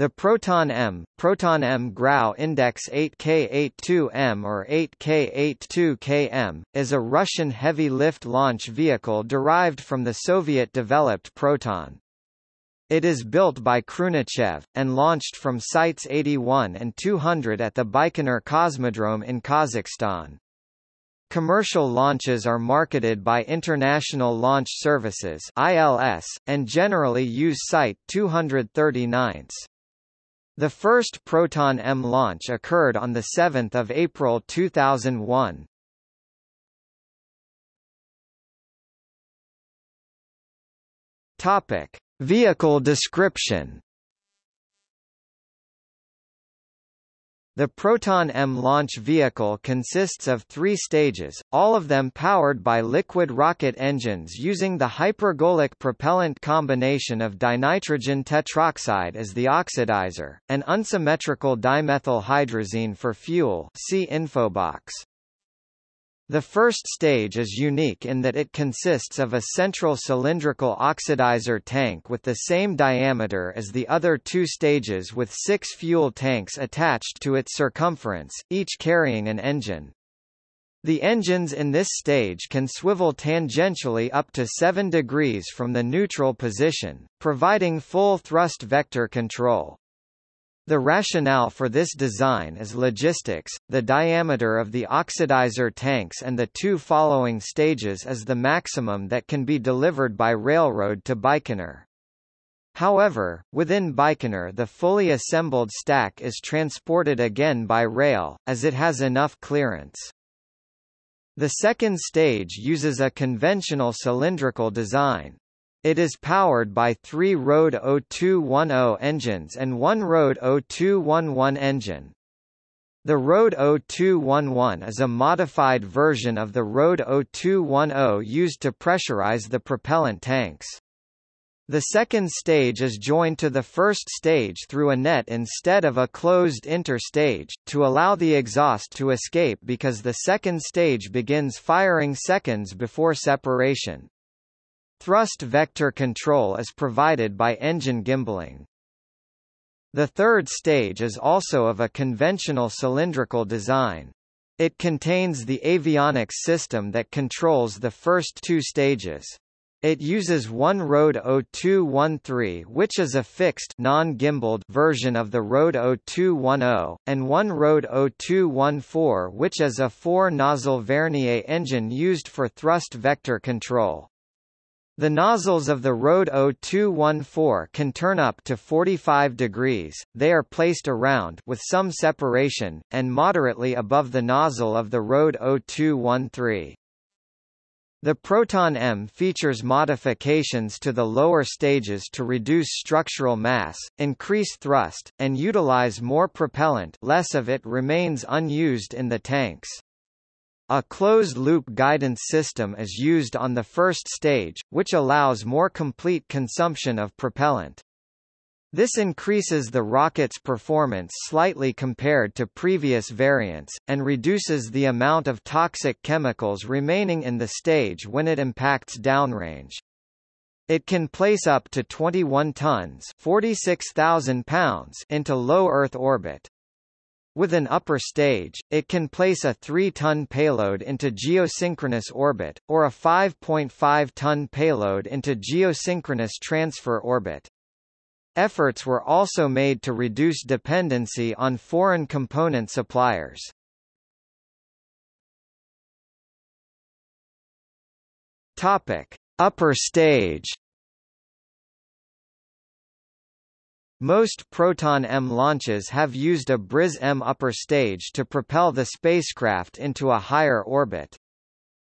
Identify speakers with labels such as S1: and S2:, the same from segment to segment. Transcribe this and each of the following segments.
S1: The Proton M, Proton M Grau Index 8K82M or 8K82KM, is a Russian heavy lift launch vehicle derived from the Soviet-developed Proton. It is built by Khrunichev, and launched from Sites 81 and 200 at the Baikonur Cosmodrome in Kazakhstan. Commercial launches are marketed by International Launch Services ILS, and generally use Site 239. The first Proton-M launch occurred on 7 April 2001. Topic: Vehicle description. The Proton-M launch vehicle consists of three stages, all of them powered by liquid rocket engines using the hypergolic propellant combination of dinitrogen tetroxide as the oxidizer, and unsymmetrical dimethyl hydrazine for fuel see infobox. The first stage is unique in that it consists of a central cylindrical oxidizer tank with the same diameter as the other two stages with six fuel tanks attached to its circumference, each carrying an engine. The engines in this stage can swivel tangentially up to 7 degrees from the neutral position, providing full thrust vector control. The rationale for this design is logistics, the diameter of the oxidizer tanks and the two following stages is the maximum that can be delivered by railroad to Baikonur. However, within Baikonur the fully assembled stack is transported again by rail, as it has enough clearance. The second stage uses a conventional cylindrical design. It is powered by three Rode 0210 engines and one Rode 0211 engine. The Rode 0211 is a modified version of the Rode 0210 used to pressurize the propellant tanks. The second stage is joined to the first stage through a net instead of a closed inter-stage, to allow the exhaust to escape because the second stage begins firing seconds before separation. Thrust vector control is provided by engine gimbaling. The third stage is also of a conventional cylindrical design. It contains the avionics system that controls the first two stages. It uses one Rode 0213 which is a fixed non-gimbaled version of the Rode 0210, and one Rode 0214 which is a four-nozzle Vernier engine used for thrust vector control. The nozzles of the Rode 0214 can turn up to 45 degrees, they are placed around with some separation, and moderately above the nozzle of the Rode 0213. The Proton M features modifications to the lower stages to reduce structural mass, increase thrust, and utilize more propellant less of it remains unused in the tanks. A closed-loop guidance system is used on the first stage, which allows more complete consumption of propellant. This increases the rocket's performance slightly compared to previous variants, and reduces the amount of toxic chemicals remaining in the stage when it impacts downrange. It can place up to 21 tons 46,000 pounds into low Earth orbit. With an upper stage, it can place a 3-ton payload into geosynchronous orbit, or a 5.5-ton payload into geosynchronous transfer orbit. Efforts were also made to reduce dependency on foreign component suppliers. Topic: Upper stage Most Proton-M launches have used a Briz-M upper stage to propel the spacecraft into a higher orbit.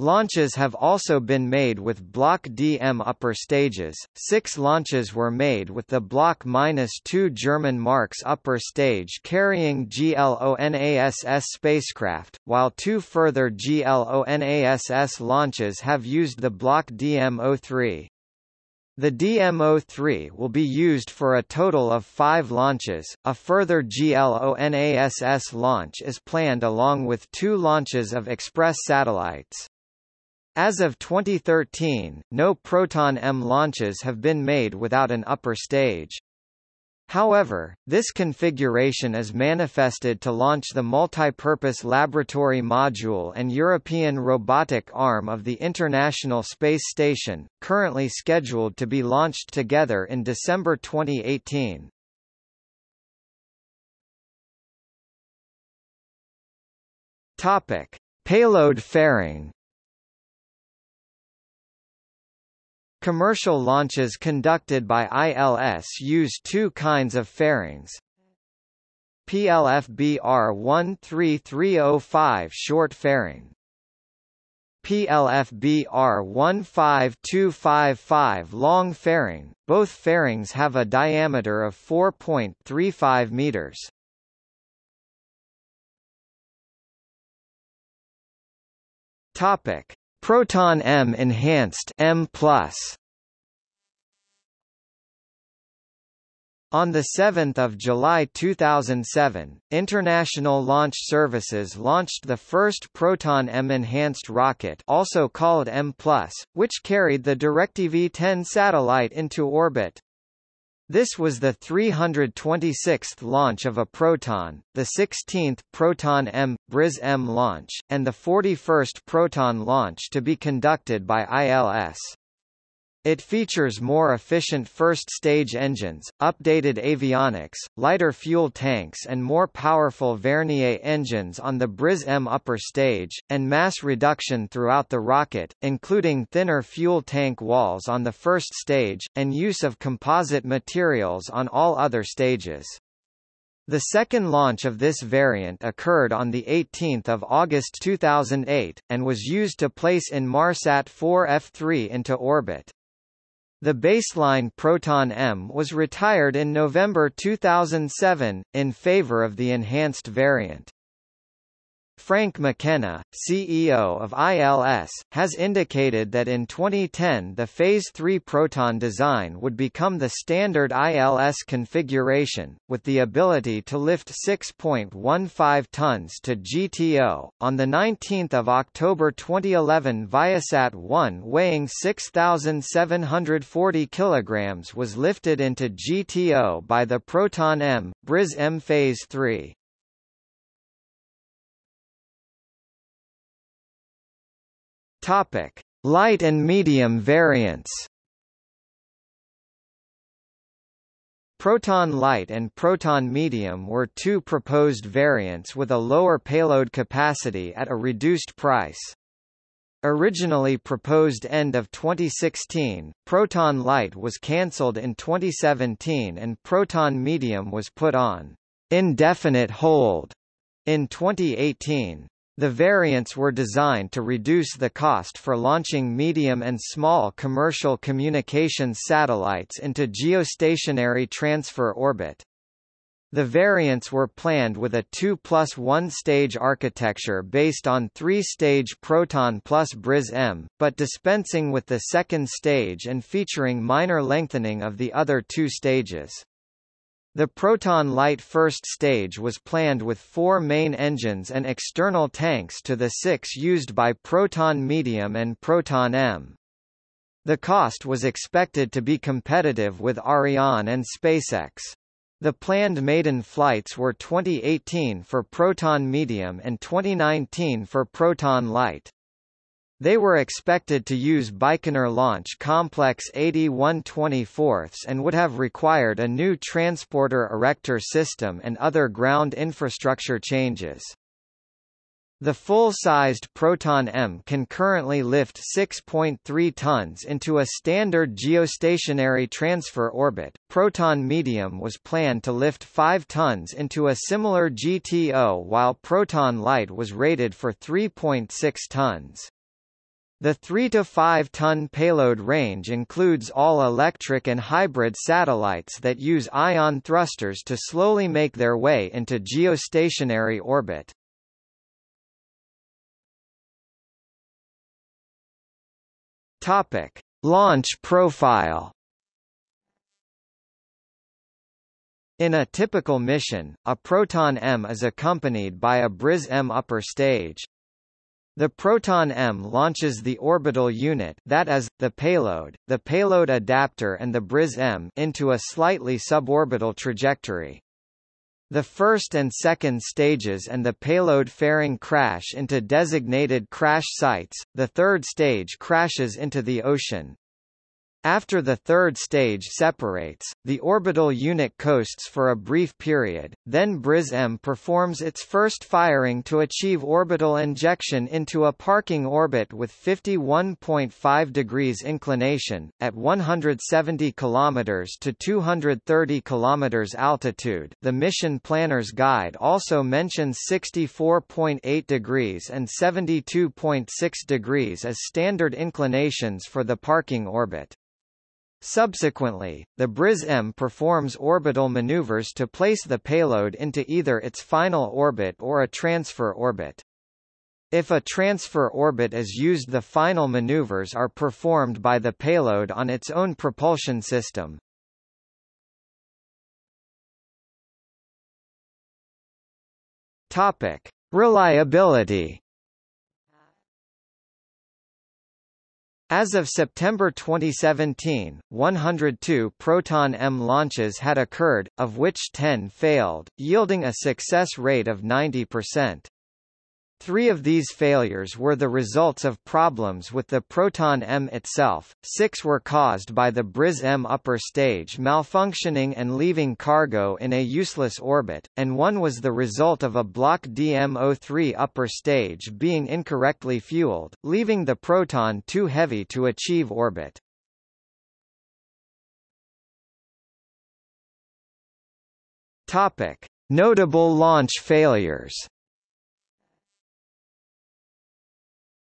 S1: Launches have also been made with Block D-M upper stages. Six launches were made with the Block -2 German Marks upper stage carrying GLONASS spacecraft, while two further GLONASS launches have used the Block DM-03. The DM-03 will be used for a total of five launches. A further GLONASS launch is planned along with two launches of Express satellites. As of 2013, no Proton-M launches have been made without an upper stage. However, this configuration is manifested to launch the multipurpose laboratory module and European robotic arm of the International Space Station, currently scheduled to be launched together in December 2018. Topic: Payload fairing Commercial launches conducted by ILS use two kinds of fairings. PLFBR 13305 short fairing PLFBR 15255 long fairing, both fairings have a diameter of 4.35 meters. Topic: Proton M Enhanced M+. On 7 July 2007, International Launch Services launched the first Proton M enhanced rocket also called M+, which carried the DirecTV-10 satellite into orbit. This was the 326th launch of a Proton, the 16th Proton M, Briz M launch, and the 41st Proton launch to be conducted by ILS. It features more efficient first-stage engines, updated avionics, lighter fuel tanks and more powerful Vernier engines on the Briz-M upper stage, and mass reduction throughout the rocket, including thinner fuel tank walls on the first stage, and use of composite materials on all other stages. The second launch of this variant occurred on 18 August 2008, and was used to place Inmarsat 4 F3 into orbit. The baseline Proton M was retired in November 2007, in favor of the enhanced variant. Frank McKenna, CEO of ILS, has indicated that in 2010 the Phase 3 Proton design would become the standard ILS configuration, with the ability to lift 6.15 tons to GTO. On 19 October 2011 Viasat-1 weighing 6,740 kg was lifted into GTO by the Proton M, Briz M Phase 3. Topic: Light and medium variants. Proton Light and Proton Medium were two proposed variants with a lower payload capacity at a reduced price. Originally proposed end of 2016, Proton Light was cancelled in 2017 and Proton Medium was put on indefinite hold in 2018. The variants were designed to reduce the cost for launching medium and small commercial communications satellites into geostationary transfer orbit. The variants were planned with a 2 plus 1 stage architecture based on 3-stage Proton plus Briz-M, but dispensing with the second stage and featuring minor lengthening of the other two stages. The Proton Light first stage was planned with four main engines and external tanks to the six used by Proton Medium and Proton M. The cost was expected to be competitive with Ariane and SpaceX. The planned maiden flights were 2018 for Proton Medium and 2019 for Proton Light. They were expected to use Baikonur Launch Complex 8124 and would have required a new transporter erector system and other ground infrastructure changes. The full-sized Proton M can currently lift 6.3 tons into a standard geostationary transfer orbit. Proton Medium was planned to lift 5 tons into a similar GTO while Proton Light was rated for 3.6 tons. The 3 to 5 ton payload range includes all electric and hybrid satellites that use ion thrusters to slowly make their way into geostationary orbit. Topic: Launch profile. In a typical mission, a Proton M is accompanied by a Briz M upper stage, The Proton-M launches the orbital unit that is, the payload, the payload adapter and the Briz-M into a slightly suborbital trajectory. The first and second stages and the payload fairing crash into designated crash sites, the third stage crashes into the ocean. After the third stage separates, the orbital unit coasts for a brief period, then Briz-M performs its first firing to achieve orbital injection into a parking orbit with 51.5 degrees inclination, at 170 km to 230 km altitude the mission planner's guide also mentions 64.8 degrees and 72.6 degrees as standard inclinations for the parking orbit. Subsequently, the Briz-M performs orbital maneuvers to place the payload into either its final orbit or a transfer orbit. If a transfer orbit is used the final maneuvers are performed by the payload on its own propulsion system. Topic. Reliability As of September 2017, 102 Proton-M launches had occurred, of which 10 failed, yielding a success rate of 90%. Three of these failures were the results of problems with the Proton-M itself, six were caused by the Briz-M upper stage malfunctioning and leaving cargo in a useless orbit, and one was the result of a Block DM-03 upper stage being incorrectly fueled, leaving the Proton too heavy to achieve orbit. Notable launch failures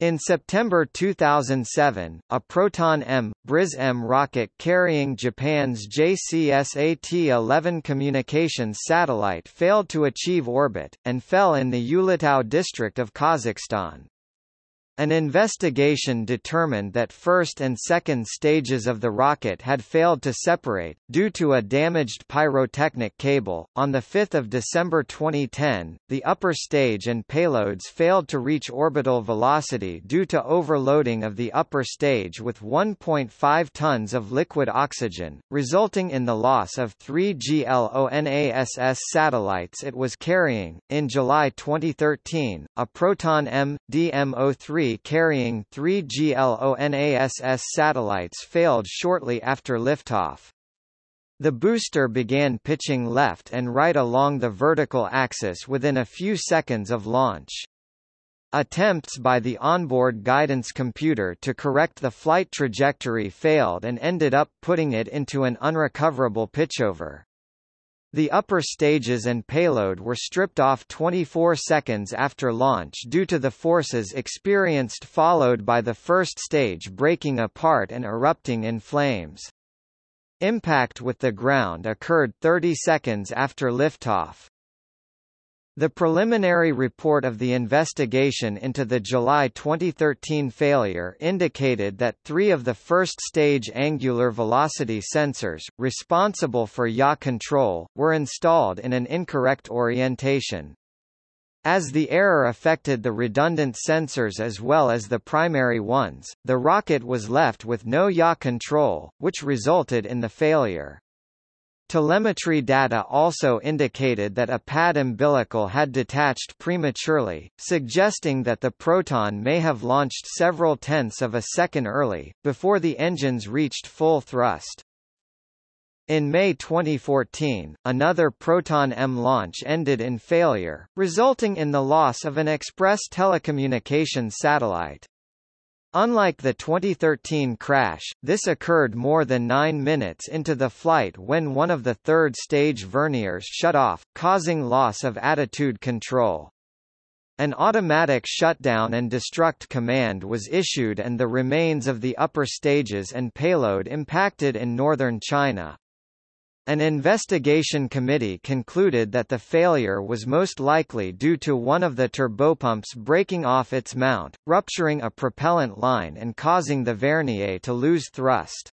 S1: In September 2007, a Proton-M, Briz-M rocket carrying Japan's JCSAT-11 communications satellite failed to achieve orbit, and fell in the Ulytau district of Kazakhstan. An investigation determined that first and second stages of the rocket had failed to separate, due to a damaged pyrotechnic cable. On 5 December 2010, the upper stage and payloads failed to reach orbital velocity due to overloading of the upper stage with 1.5 tons of liquid oxygen, resulting in the loss of three GLONASS satellites it was carrying. In July 2013, a Proton M, DM-03 carrying three GLONASS satellites failed shortly after liftoff. The booster began pitching left and right along the vertical axis within a few seconds of launch. Attempts by the onboard guidance computer to correct the flight trajectory failed and ended up putting it into an unrecoverable pitchover. The upper stages and payload were stripped off 24 seconds after launch due to the forces experienced followed by the first stage breaking apart and erupting in flames. Impact with the ground occurred 30 seconds after liftoff. The preliminary report of the investigation into the July 2013 failure indicated that three of the first-stage angular velocity sensors, responsible for yaw control, were installed in an incorrect orientation. As the error affected the redundant sensors as well as the primary ones, the rocket was left with no yaw control, which resulted in the failure. Telemetry data also indicated that a pad umbilical had detached prematurely, suggesting that the Proton may have launched several tenths of a second early, before the engines reached full thrust. In May 2014, another Proton-M launch ended in failure, resulting in the loss of an express telecommunications satellite. Unlike the 2013 crash, this occurred more than nine minutes into the flight when one of the third stage verniers shut off, causing loss of attitude control. An automatic shutdown and destruct command was issued and the remains of the upper stages and payload impacted in northern China. An investigation committee concluded that the failure was most likely due to one of the turbopumps breaking off its mount, rupturing a propellant line and causing the vernier to lose thrust.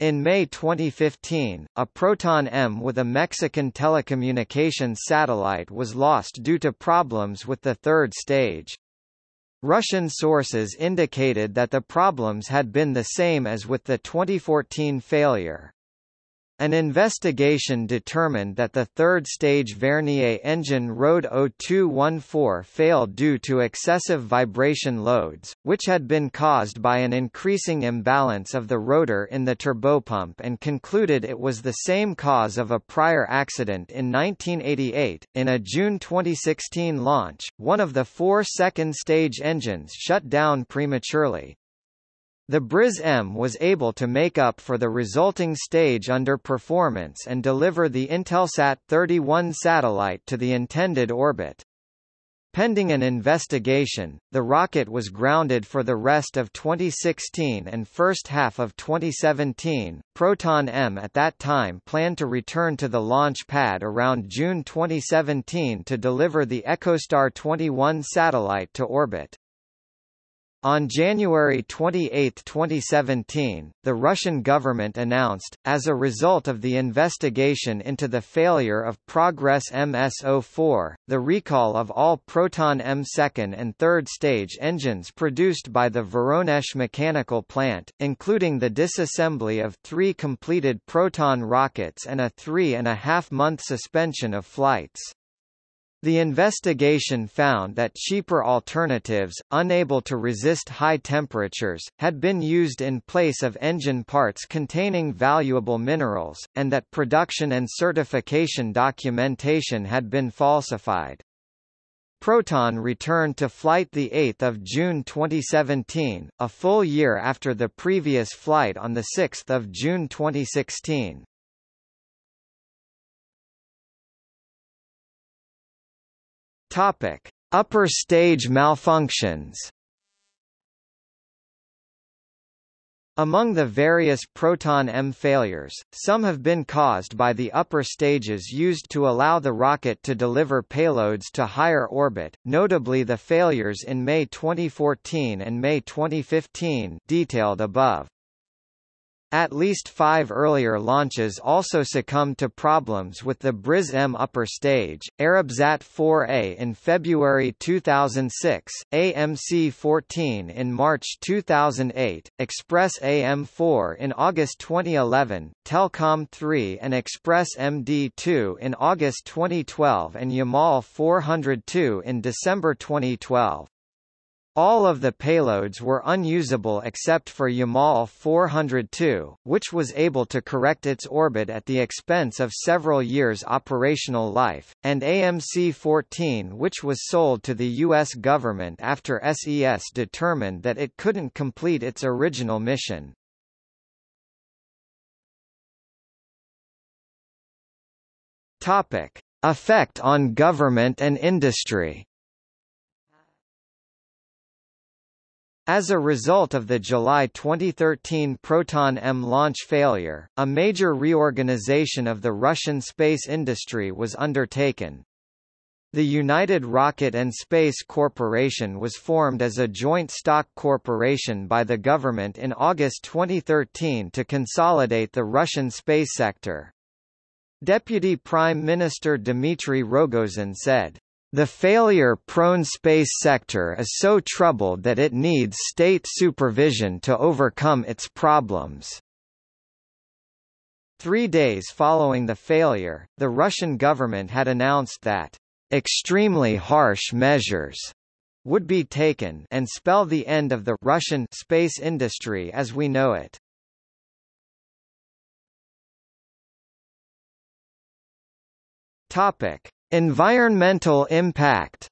S1: In May 2015, a Proton-M with a Mexican telecommunications satellite was lost due to problems with the third stage. Russian sources indicated that the problems had been the same as with the 2014 failure. An investigation determined that the third-stage Vernier engine RD 0214 failed due to excessive vibration loads, which had been caused by an increasing imbalance of the rotor in the turbopump and concluded it was the same cause of a prior accident in 1988. In a June 2016 launch, one of the four second-stage engines shut down prematurely, the Briz-M was able to make up for the resulting stage underperformance and deliver the Intelsat 31 satellite to the intended orbit. Pending an investigation, the rocket was grounded for the rest of 2016 and first half of 2017. Proton M at that time planned to return to the launch pad around June 2017 to deliver the EchoStar 21 satellite to orbit. On January 28, 2017, the Russian government announced, as a result of the investigation into the failure of Progress MS-04, the recall of all Proton M second and third stage engines produced by the Voronezh mechanical plant, including the disassembly of three completed Proton rockets and a three-and-a-half-month suspension of flights. The investigation found that cheaper alternatives, unable to resist high temperatures, had been used in place of engine parts containing valuable minerals, and that production and certification documentation had been falsified. Proton returned to flight 8 June 2017, a full year after the previous flight on 6 June 2016. Topic: Upper stage malfunctions. Among the various Proton M failures, some have been caused by the upper stages used to allow the rocket to deliver payloads to higher orbit, notably the failures in May 2014 and May 2015 detailed above. At least five earlier launches also succumbed to problems with the Briz-M upper stage, Arabsat 4A in February 2006, AMC-14 in March 2008, Express AM-4 in August 2011, Telkom 3 and Express MD-2 in August 2012 and Yamal 402 in December 2012. All of the payloads were unusable except for Yamal 402, which was able to correct its orbit at the expense of several years operational life, and AMC-14 which was sold to the U.S. government after SES determined that it couldn't complete its original mission. Topic. Effect on government and industry As a result of the July 2013 Proton-M launch failure, a major reorganization of the Russian space industry was undertaken. The United Rocket and Space Corporation was formed as a joint stock corporation by the government in August 2013 to consolidate the Russian space sector. Deputy Prime Minister Dmitry Rogozin said, the failure-prone space sector is so troubled that it needs state supervision to overcome its problems. Three days following the failure, the Russian government had announced that extremely harsh measures would be taken and spell the end of the Russian space industry as we know it. Topic: Environmental impact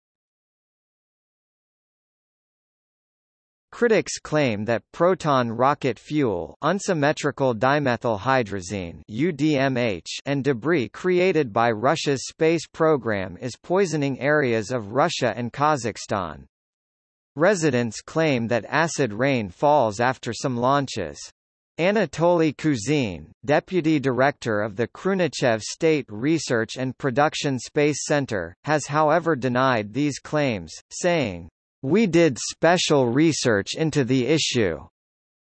S1: Critics claim that proton rocket fuel unsymmetrical dimethylhydrazine UDMH and debris created by Russia's space program is poisoning areas of Russia and Kazakhstan. Residents claim that acid rain falls after some launches. Anatoly Kuzin, deputy director of the Khrunichev State Research and Production Space Center, has however denied these claims, saying, "We did special research into the issue.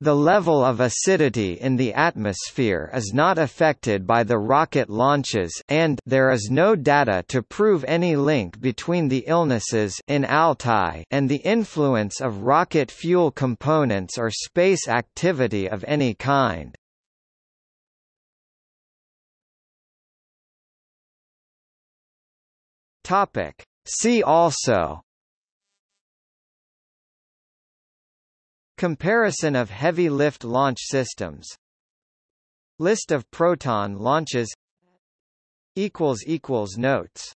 S1: The level of acidity in the atmosphere is not affected by the rocket launches and there is no data to prove any link between the illnesses in Altai and the influence of rocket fuel components or space activity of any kind. Topic. See also Comparison of heavy lift launch systems. List of Proton launches. Notes